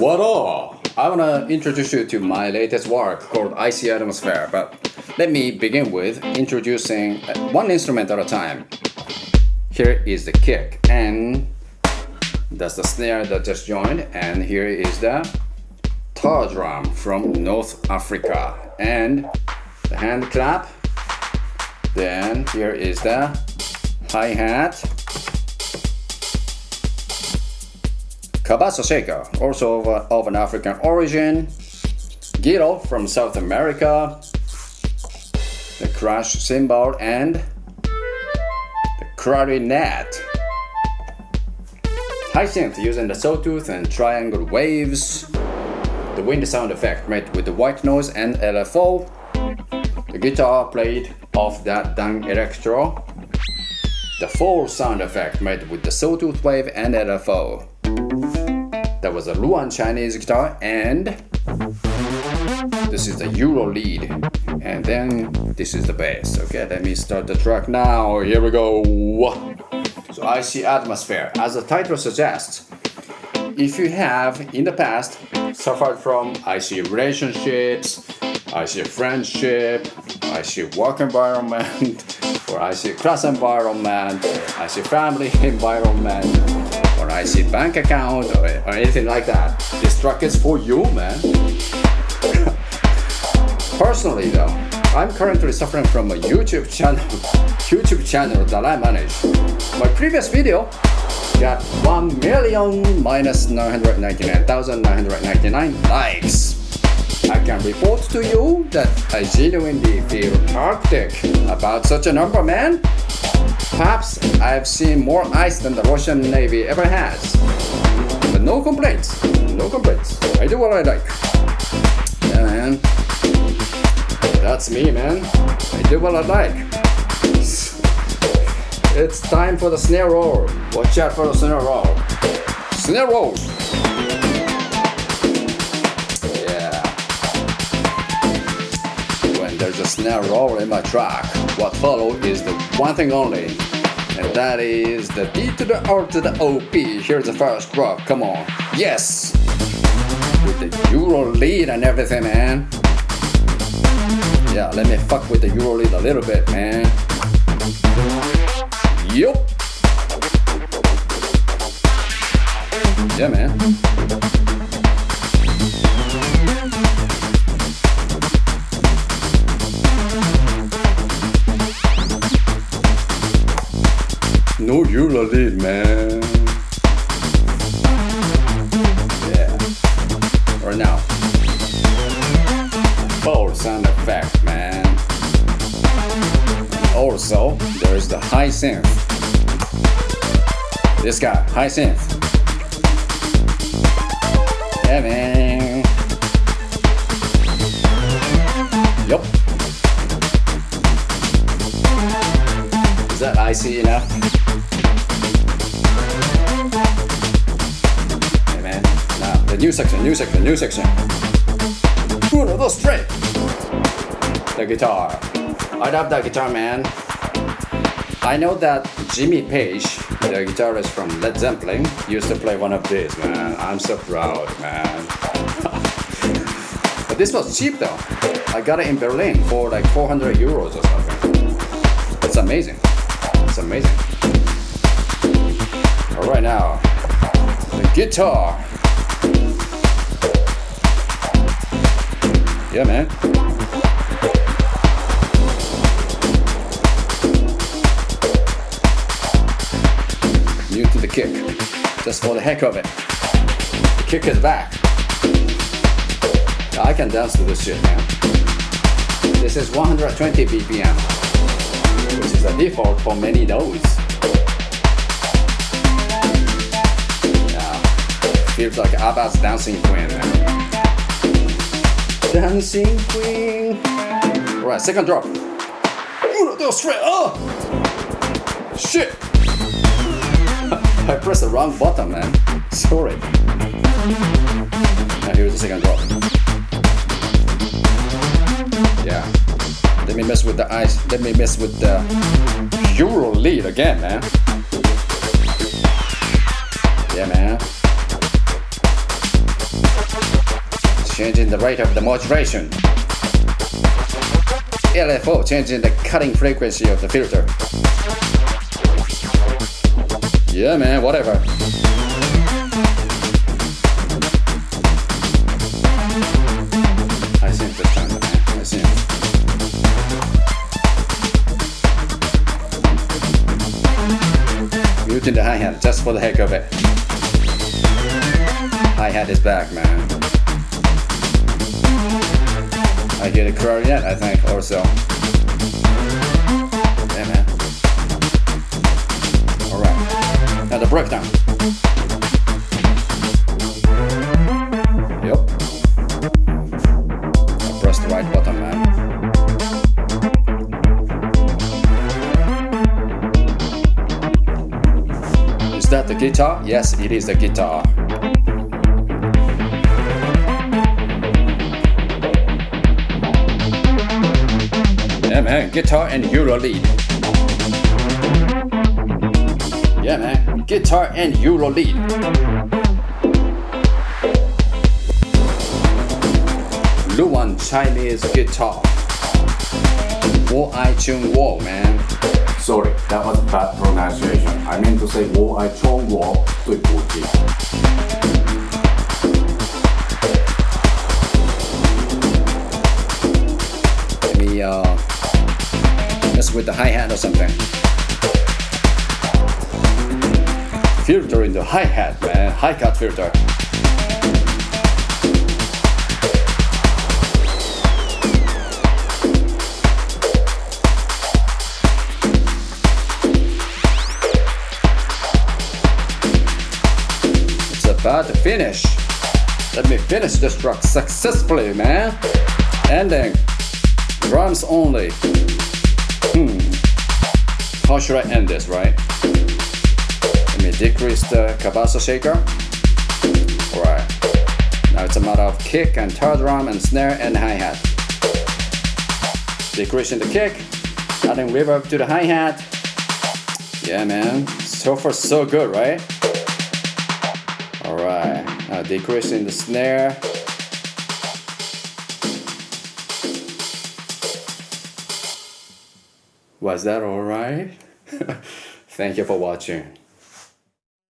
What up? I wanna introduce you to my latest work called Icy Atmosphere, but let me begin with introducing uh, one instrument at a time. Here is the kick, and that's the snare that just joined, and here is the tar drum from North Africa, and the hand clap. Then here is the hi-hat, Cabasa shaker, also of, of, an African origin, Guiro from South America, the crash cymbal, and the clarinet. High synth using the sawtooth and triangle waves, the wind sound effect made with the white noise and LFO, the guitar played off that Danelectro, the full sound effect made with the sawtooth wave and LFO. That was a ruan Chinese guitar and this is the Euro lead and then this is the bass. Okay, let me start the track now. Here we go. So I see Atmosphere, as the title suggests, if you have in the past suffered from I see relationships, IC friendship, I see work environment, or I see class environment, I see family environment, or IC bank account, or, or anything like that, this track is for you, man. Personally though, I'm currently suffering from a YouTube channel, YouTube channel that I manage. My previous video got 1 million minus 999,999 likes. I can report to you that I genuinely feel arctic about such a number, man. Perhaps I've seen more ice than the Russian Navy ever has. But no complaints, no complaints. I do what I like. Yeah, man. That's me, man. I do what I like. It's time for the snare roll. Watch out for the snare roll. Snare roll. Snare roll in my track, what follow is the one thing only. And that is the D to the R to the OP. Here's the first drop. Come on. Yes! With the Euro lead and everything, man. Yeah, let me fuck with the Euro lead a little bit, man. No Euro lead, man. Yeah. Or now. Full sound effect, man. Also, there's the high synth. This guy, high synth. Yeah, man. Yup. Is that icy enough? New section, new section, new section. Uno, dos, tres. The guitar. I love that guitar, man. I know that Jimmy Page, the guitarist from Led Zeppelin, used to play one of these, man. I'm so proud, man. but this was cheap though. I got it in Berlin for like 400 euros or something. It's amazing. It's amazing. Alright now, the guitar. Yeah, man. New to the kick, just for the heck of it. The kick is back. I can dance to this shit, man. This is 120 BPM, which is the default for many nodes. Yeah, feels like Abba's dancing queen, man. Dancing queen. Alright, second drop. Uno, dos, tres, oh! Shit! I pressed the wrong button, man. Sorry. Now here's the second drop. Yeah. Let me mess with the ice. Let me mess with the Euro lead again. Man. Changing the rate of the modulation. LFO, changing the cutting frequency of the filter. Yeah, man, whatever. I think this time, man. I think. Muting the hi-hat just for the heck of it. Hi-hat is back, man. Get a clarinet, I think, also. Yeah, man. Alright. Now the breakdown. Yep. I press the right button, man. Is that the guitar? Yes, it is the guitar. Yeah, man, guitar and Euro lead. Yeah, man, guitar and Euro lead. ruan Chinese guitar. Wo I Chung Wo, man. Sorry, that was bad pronunciation. I meant to say Wo I Chung Wo 对不起。The hi-hat or something. Filter in the hi-hat, man. Hi-cut filter. It's about to finish. Let me finish this track successfully, man. Ending. Drums only. Hmm. How should I end this, right? Let me decrease the cabasa shaker. Alright. Now it's a matter of kick and third drum and snare and hi-hat. Decreasing the kick, adding reverb to the hi-hat. Yeah man, so far so good, right? Alright, now decreasing the snare. Was that alright? Thank you for watching.